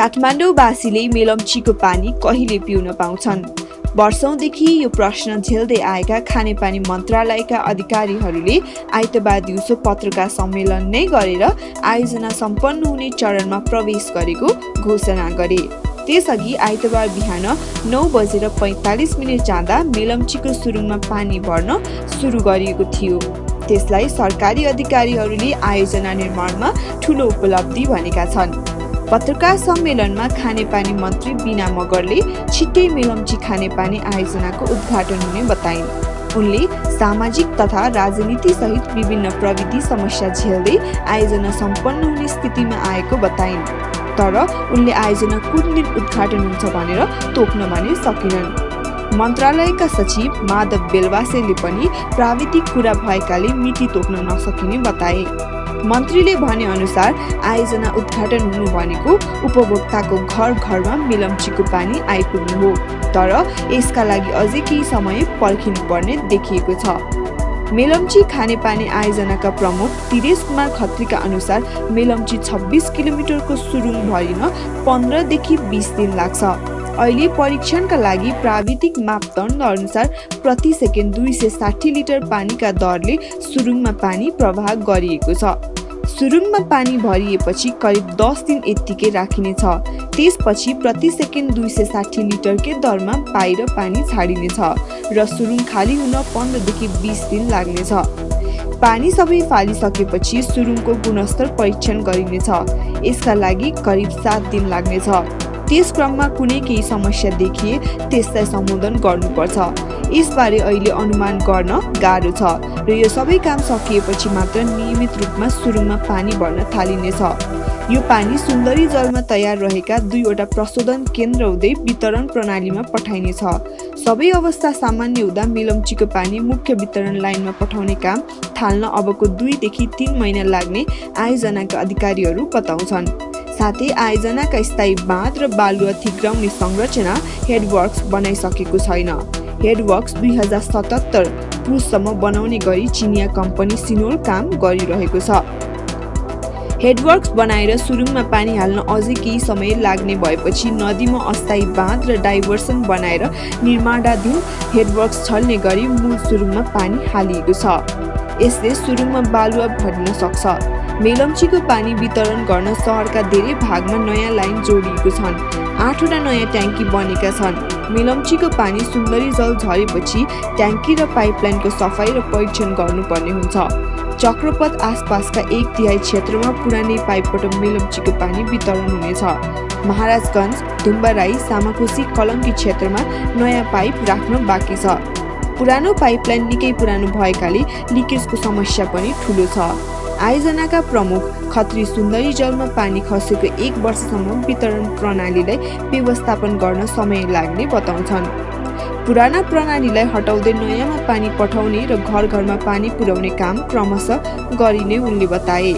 काठमाडौँवासीले मेलम्चीको पानी कहिले पिउन पाउँछन्? वर्षौंदेखि यो प्रश्न झेल्दै आएका खानेपानी मन्त्रालयका अधिकारीहरूले आइतबार दिउँसो पत्रकार सम्मेलन नै गरेर आयोजना सम्पन्न हुने चरणमा प्रवेश गरेको घोषणा गरे। त्यसअघि आइतबार बिहान नौ बजेर पैँतालिस मिनट जाँदा मेलम्चीको सुरुङमा पानी भर्न सुरु गरिएको थियो। त्यसलाई सरकारी अधिकारीहरूले आयोजना निर्माणमा ठुलो उपलब्धि भनेका छन्। पत्रकार सम्मेलनमा खानेपानी मन्त्री बिना मगरले छिट्टै मेलम्ची खानेपानी आयोजनाको उद्घाटन हुने बताइन्। उनले सामाजिक तथा राजनीति सहित विभिन्न प्रविधि समस्या झेल्दै आयोजना सम्पन्न हुने स्थितिमा आएको बताइन्। तर उनले आयोजना कुन दिन उद्घाटन हुन्छ भनेर तोक्न भने सकिनन्। मन्त्रालयका सचिव माधव बेलवासेले पनि प्राविधिक कुरा भएकाले मिति तोक्न नसकिने बताए मन्त्रीले भने अनुसार आयोजना उद्घाटन हुनु भनेको उपभोक्ताको घर घरमा मिलम्चीको पानी आइपुग्नु हो। तर यसका लागि अझै केही समय पर्खिनु पर्ने देखिएको छ। मेलम्ची खानेपानी आयोजनाका प्रमुख तिरेश कुमार खत्रीका अनुसार मेलम्ची छब्बिस किलोमिटरको सुरुङ भरिन पन्ध्रदेखि बिस दिन लाग्छ। अहिले परीक्षणका लागि प्राविधिक मापदण्ड अनुसार प्रति सेकेन्ड दुई सय साठी लिटर पानीका दरले सुरुङमा पानी प्रवाह गरिएको छ। सुरुङमा पानी भरिएपछि करिब दस दिन यत्तिकै राखिनेछ। त्यसपछि प्रति सेकेन्ड दुई सय साठी लिटरकै दरमा बाहिर पानी छाडिनेछ र सुरुङ खाली हुन पन्ध्रदेखि बिस दिन लाग्नेछ। पानी सबै फालिसकेपछि सुरुङको गुणस्तर परीक्षण गरिनेछ। यसका लागि करिब सात दिन लाग्नेछ। त्यस क्रममा कुनै केही समस्या देखिए त्यसलाई सम्बोधन गर्नुपर्छ। यसबारे अहिले अनुमान गर्न गाह्रो छ र यो सबै काम सकिएपछि मात्र नियमित रूपमा सुरुङमा पानी भर्न थालिनेछ। यो पानी सुन्दरी जलमा तयार रहेका दुईवटा प्रशोधन केन्द्र हुँदै वितरण प्रणालीमा पठाइनेछ। सबै अवस्था सामान्य हुँदा मिलम्चीको पानी मुख्य वितरण लाइनमा पठाउने काम थाल्न अबको दुईदेखि तिन महिना लाग्ने आयोजनाका अधिकारीहरू बताउँछन्। साथै आयोजनाका स्थायी बाँध र बालुवा थिग्राउने संरचना हेडवर्क्स बनाइसकेको छैन। हेडवर्क्स दुई हजार सतहत्तर पुससम्म बनाउने गरी चिनिया कम्पनी सिनोल काम गरिरहेको छ। हेडवर्क्स बनाएर सुरुङमा पानी हाल्न अझै केही समय लाग्ने भएपछि नदीमा अस्थायी बाँध र डाइभर्सन बनाएर निर्माणाधीन हेडवर्क्स छल्ने गरी मूल सुरुङमा पानी हालिएको छ। यसले सुरुङमा बालुवा भर्न सक्छ। मेलम्चीको पानी वितरण गर्न सहरका धेरै भागमा नयाँ लाइन जोडिएको छन्। आठवटा नयाँ ट्याङ्की बनेका छन्। मेलम्चीको पानी सुन्दरी जल झरेपछि ट्याङ्की र पाइपलाइनको सफाइ र परीक्षण गर्नुपर्ने हुन्छ। चक्रपथ आसपासका एक तिहाई क्षेत्रमा पुरानै पाइपबाट मेलम्चीको पानी वितरण हुनेछ। महाराजगञ्ज धुम्बाराई सामाकोसी कलङ्की क्षेत्रमा नयाँ पाइप राख्न बाँकी छ। पुरानो पाइपलाइन निकै पुरानो भएकाले लिकेजको समस्या पनि ठुलो छ। आयोजनाका प्रमुख खत्री सुन्दरी जलमा पानी खसेको एक वर्षसम्म वितरण प्रणालीलाई व्यवस्थापन गर्न समय लाग्ने बताउँछन्। पुराना प्रणालीलाई हटाउँदै नयाँमा पानी पठाउने र घर घरमा पानी पुर्याउने काम क्रमशः गरिने उनले बताए।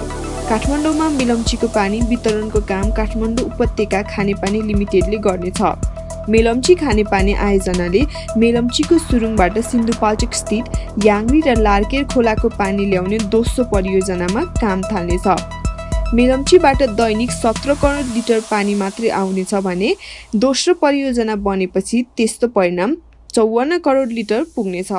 काठमाडौँमा मिलम्चीको पानी वितरणको काम काठमाडौँ उपत्यका खानेपानी लिमिटेडले गर्नेछ। मेलम्ची खानेपानी आयोजनाले मेलम्चीको सुरुङबाट सिन्धुपाल्चोक स्थित याङ्री र लार्केर खोलाको पानी ल्याउने दोस्रो परियोजनामा काम थाल्नेछ। मेलम्चीबाट दैनिक सत्र करोड लिटर पानी मात्रै आउनेछ भने दोस्रो परियोजना बनेपछि त्यस्तो परिणाम चौवन्न करोड लिटर पुग्नेछ।